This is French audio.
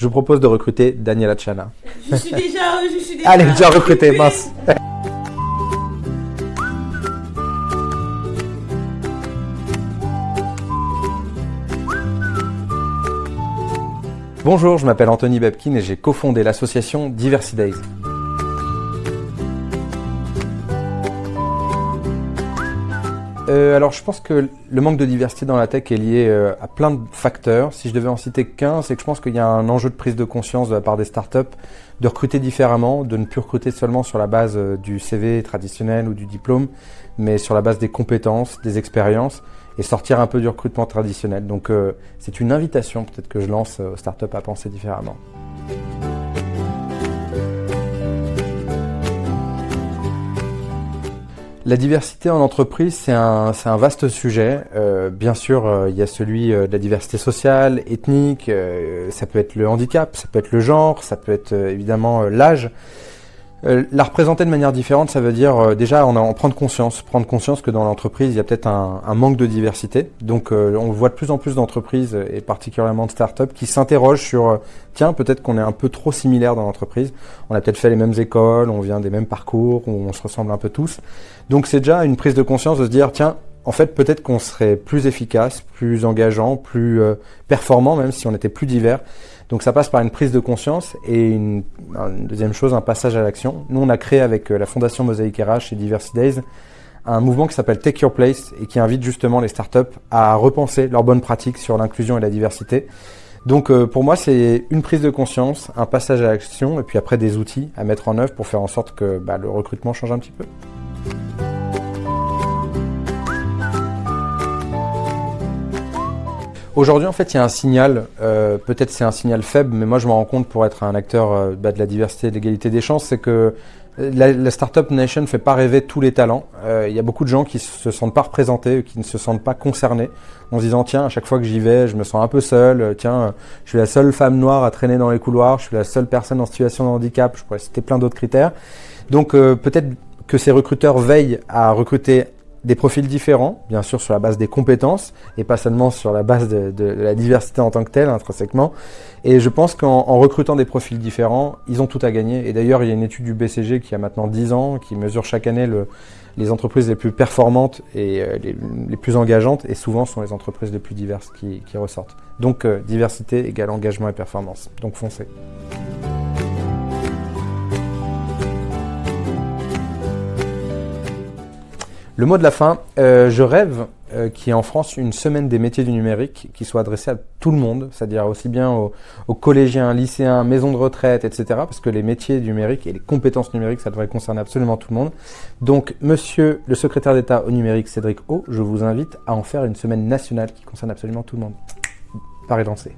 Je vous propose de recruter Daniela Chana. Je suis déjà, je suis déjà. Allez, déjà recruté, mince. Bonjour, je m'appelle Anthony Babkin et j'ai cofondé l'association Diversity Euh, alors je pense que le manque de diversité dans la tech est lié euh, à plein de facteurs. Si je devais en citer qu'un, c'est que je pense qu'il y a un enjeu de prise de conscience de la part des startups de recruter différemment, de ne plus recruter seulement sur la base euh, du CV traditionnel ou du diplôme, mais sur la base des compétences, des expériences et sortir un peu du recrutement traditionnel. Donc c'est une invitation peut-être que je lance aux startups à penser différemment. La diversité en entreprise, c'est un, un, vaste sujet. Euh, bien sûr, euh, il y a celui euh, de la diversité sociale, ethnique, ça peut être le handicap, ça peut être le genre, ça peut être évidemment l'âge. Euh, la représenter de manière différente, ça veut dire euh, déjà en, en, prendre conscience, prendre conscience que dans l'entreprise, il y a peut-être un, manque de diversité. Donc euh, on voit de plus en plus d'entreprises, et particulièrement de startups, qui s'interrogent sur, tiens, peut-être qu'on est un peu trop similaire dans l'entreprise. On a peut-être fait les mêmes écoles, on vient des mêmes parcours, on se ressemble un peu tous. Donc c'est déjà une prise de conscience de se dire, tiens, en fait, peut-être qu'on serait plus efficace, plus engageant, plus performant, même si on était plus divers. Donc ça passe par une prise de conscience et une, deuxième chose, un passage à l'action. Nous, on a créé avec euh, la Fondation Mosaic RH et Diversity Days un mouvement qui s'appelle Take Your Place et qui invite justement les startups à repenser leurs bonnes pratiques sur l'inclusion et la diversité. Donc euh, pour moi, c'est une prise de conscience, un passage à l'action et puis après des outils à mettre en œuvre pour faire en sorte que bah, le recrutement change un petit peu. Aujourd'hui, en fait, il y a un signal, euh, peut-être c'est un signal faible, mais moi je me rends compte pour être un acteur euh, bah, de la diversité et de l'égalité des chances, c'est que euh, la, Startup Nation ne fait pas rêver tous les talents. il y a beaucoup de gens qui se sentent pas représentés, qui ne se sentent pas concernés, en se disant tiens, à chaque fois que j'y vais, je me sens un peu seul. Tiens, je suis la seule femme noire à traîner dans les couloirs, je suis la seule personne en situation de handicap. Je pourrais citer plein d'autres critères. Donc peut-être que ces recruteurs veillent à recruter des profils différents, bien sûr sur la base des compétences et pas seulement sur la base de, la diversité en tant que telle, intrinsèquement. Et je pense qu'en recrutant des profils différents, ils ont tout à gagner. Et d'ailleurs, il y a une étude du BCG qui a maintenant 10 ans, qui mesure chaque année le, les entreprises les plus performantes et euh, les, plus engageantes, et souvent sont les entreprises les plus diverses qui, ressortent. Donc euh, diversité égale engagement et performance. Donc foncez. Le mot de la fin, euh, je rêve euh, qu'il y ait en France une semaine des métiers du numérique qui soit adressée à tout le monde, c'est-à-dire aussi bien aux, collégiens, lycéens, maisons de retraite, etc. Parce que les métiers numériques et les compétences numériques, ça devrait concerner absolument tout le monde. Donc, monsieur le secrétaire d'État au numérique, Cédric O, je vous invite à en faire une semaine nationale qui concerne absolument tout le monde. Paré danser.